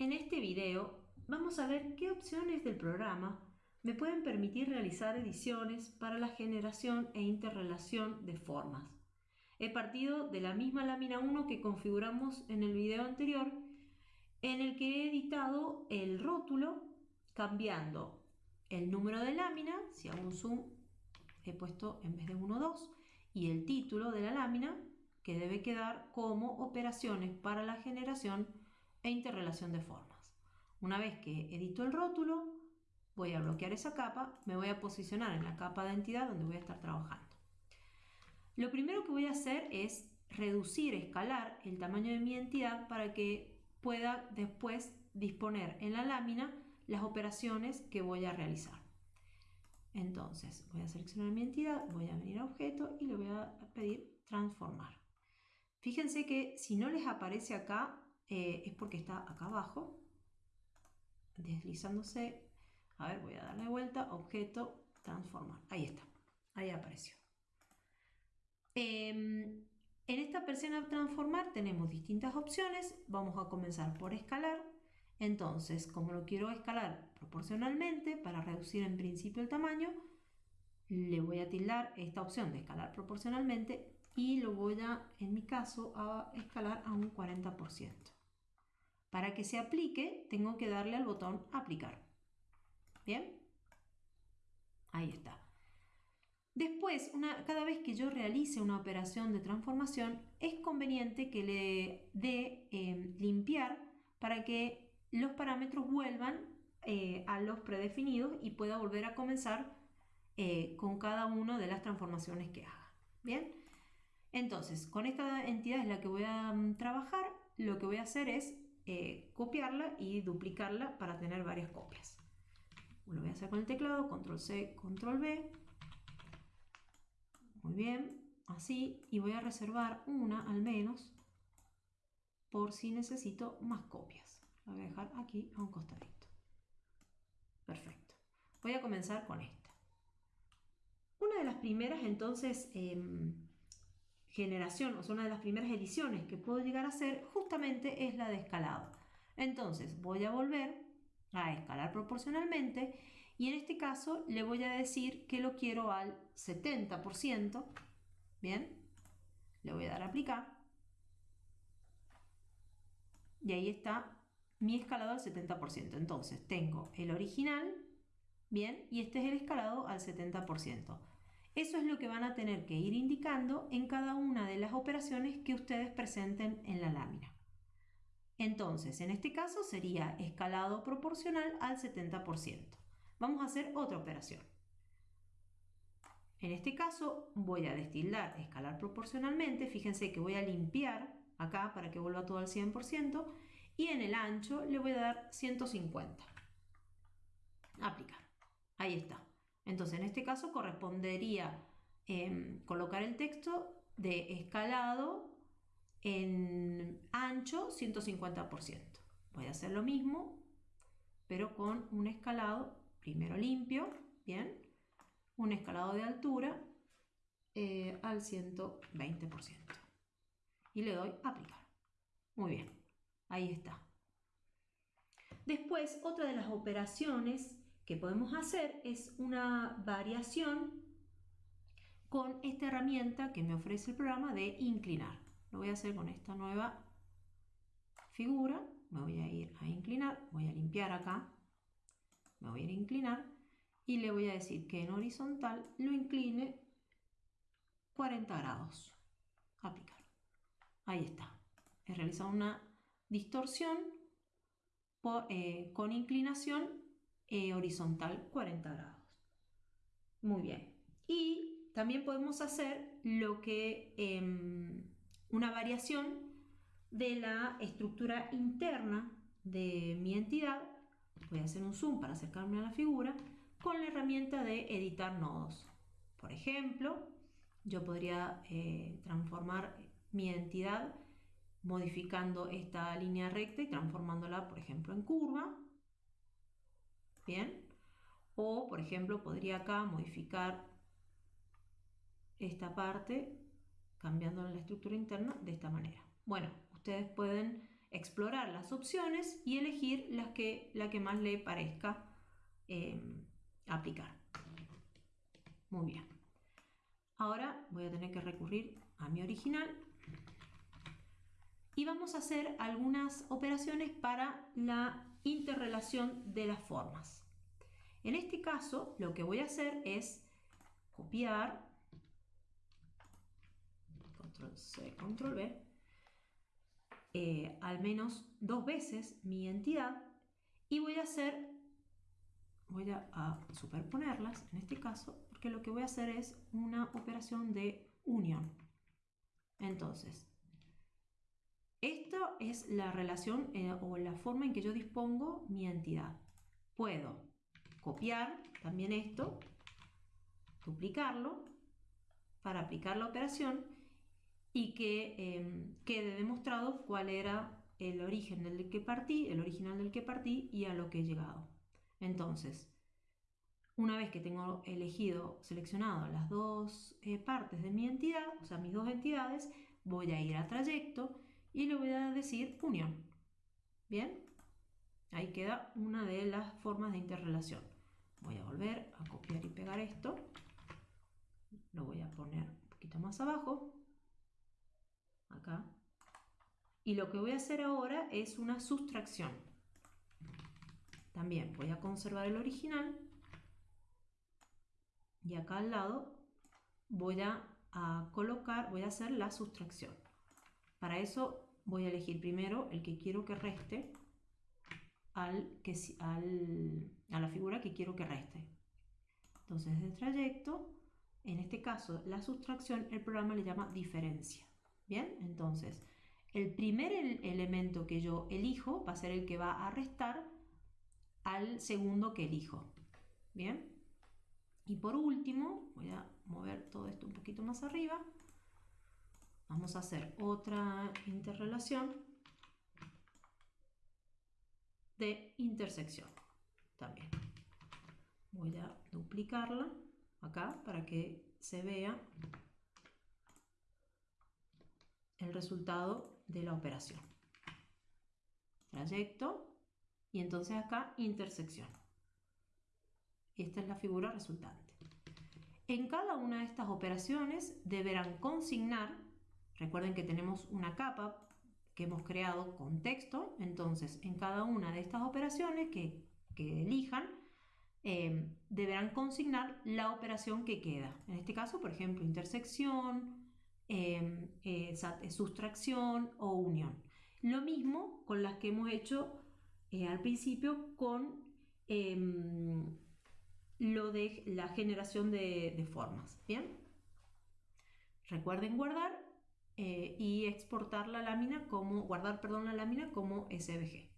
En este video vamos a ver qué opciones del programa me pueden permitir realizar ediciones para la generación e interrelación de formas. He partido de la misma lámina 1 que configuramos en el video anterior, en el que he editado el rótulo cambiando el número de lámina, si hago un zoom he puesto en vez de 1, 2, y el título de la lámina, que debe quedar como operaciones para la generación e interrelación de formas. Una vez que edito el rótulo, voy a bloquear esa capa, me voy a posicionar en la capa de entidad donde voy a estar trabajando. Lo primero que voy a hacer es reducir, escalar el tamaño de mi entidad para que pueda después disponer en la lámina las operaciones que voy a realizar. Entonces voy a seleccionar mi entidad, voy a venir a objeto y le voy a pedir transformar. Fíjense que si no les aparece acá eh, es porque está acá abajo, deslizándose. A ver, voy a darle vuelta, objeto, transformar. Ahí está, ahí apareció. Em, en esta persiana transformar tenemos distintas opciones. Vamos a comenzar por escalar. Entonces, como lo quiero escalar proporcionalmente para reducir en principio el tamaño, le voy a tildar esta opción de escalar proporcionalmente y lo voy a, en mi caso, a escalar a un 40%. Para que se aplique, tengo que darle al botón aplicar. ¿Bien? Ahí está. Después, cada vez que yo realice una operación de transformación, es conveniente que le dé eh, limpiar para que los parámetros vuelvan eh, a los predefinidos y pueda volver a comenzar eh, con cada una de las transformaciones que haga. Bien, entonces con esta entidad es la que voy a mm, trabajar, lo que voy a hacer es eh, copiarla y duplicarla para tener varias copias. Lo voy a hacer con el teclado, control C, control V. Muy bien, así, y voy a reservar una al menos por si necesito más copias voy a dejar aquí a un costadito. Perfecto. Voy a comenzar con esta. Una de las primeras entonces em, generación, o sea, una de las primeras ediciones que puedo llegar a hacer justamente es la de escalado. Entonces voy a volver a escalar proporcionalmente y en este caso le voy a decir que lo quiero al 70%. Bien, le voy a dar a aplicar y ahí está mi escalado al 70%. Entonces tengo el original, bien, y este es el escalado al 70%. Eso es lo que van a tener que ir indicando en cada una de las operaciones que ustedes presenten en la lámina. Entonces, en este caso sería escalado proporcional al 70%. Vamos a hacer otra operación. En este caso voy a destildar escalar proporcionalmente. Fíjense que voy a limpiar acá para que vuelva todo al 100% y en el ancho le voy a dar 150. Aplicar. Ahí está. Entonces en este caso correspondería em, colocar el texto de escalado en ancho 150%. Voy a hacer lo mismo, pero con un escalado primero limpio, bien, un escalado de altura eh, al 120%. Y le doy aplicar. Muy bien. Ahí está. Después, otra de las operaciones que podemos hacer es una variación con esta herramienta que me ofrece el programa de inclinar. Lo voy a hacer con esta nueva figura. Me voy a ir a inclinar, voy a limpiar acá, me voy a ir a inclinar y le voy a decir que en horizontal lo incline 40 grados. Aplicar. Ahí está. He realizado una distorsión eh, con inclinación eh, horizontal 40 grados. Muy bien. Y también podemos hacer lo que em, una variación de la estructura interna de mi entidad. Voy a hacer un zoom para acercarme a la figura con la herramienta de editar nodos. Por ejemplo, yo podría eh, transformar mi entidad modificando esta línea recta y transformándola, por ejemplo, en curva. Bien. O, por ejemplo, podría acá modificar esta parte cambiando la estructura interna de esta manera. Bueno, ustedes pueden explorar las opciones y elegir las que, la que más le parezca em, aplicar. Muy bien. Ahora voy a tener que recurrir a mi original y vamos a hacer algunas operaciones para la interrelación de las formas. En este caso, lo que voy a hacer es copiar, control C, control V, eh, al menos dos veces mi entidad y voy a hacer, voy a, superponerlas en este caso, porque lo que voy a hacer es una operación de unión. Entonces, esto es la relación eh, o la forma en que yo dispongo mi entidad. Puedo copiar también esto, duplicarlo para aplicar la operación y que em, quede demostrado cuál era el origen del que partí, el original del que partí y a lo que he llegado. Entonces, una vez que tengo elegido, seleccionado las dos eh, partes de mi entidad, o sea, mis dos entidades, voy a ir a trayecto y le voy a decir unión. Bien, ahí queda una de las formas de interrelación. Voy a volver a copiar y pegar esto. Lo voy a poner un poquito más abajo acá. Y lo que voy a hacer ahora es una sustracción. También voy a conservar el original y acá al lado voy a, colocar, voy a hacer la sustracción. Para eso voy a elegir primero el que quiero que reste al, que, al, a la figura que quiero que reste. Entonces, de trayecto, en este caso la sustracción, el programa le llama diferencia. Bien, entonces el primer elemento que yo elijo va a ser el que va a restar al segundo que elijo. Bien, y por último, voy a mover todo esto un poquito más arriba. Vamos a hacer otra interrelación de intersección también. Voy a duplicarla acá para que se vea el resultado de la operación. Trayecto y entonces acá intersección. Esta es la figura resultante. En cada una de estas operaciones deberán consignar, recuerden que tenemos una capa que hemos creado con texto, entonces en cada una de estas operaciones que, elijan, eh, deberán consignar la operación que queda. En este caso, por ejemplo, intersección, Em, eh, sustracción o unión. Lo mismo con las que hemos hecho eh, al principio con em, lo de la generación de, formas. Bien, recuerden guardar eh, y exportar la lámina como guardar, perdón, la lámina como SVG.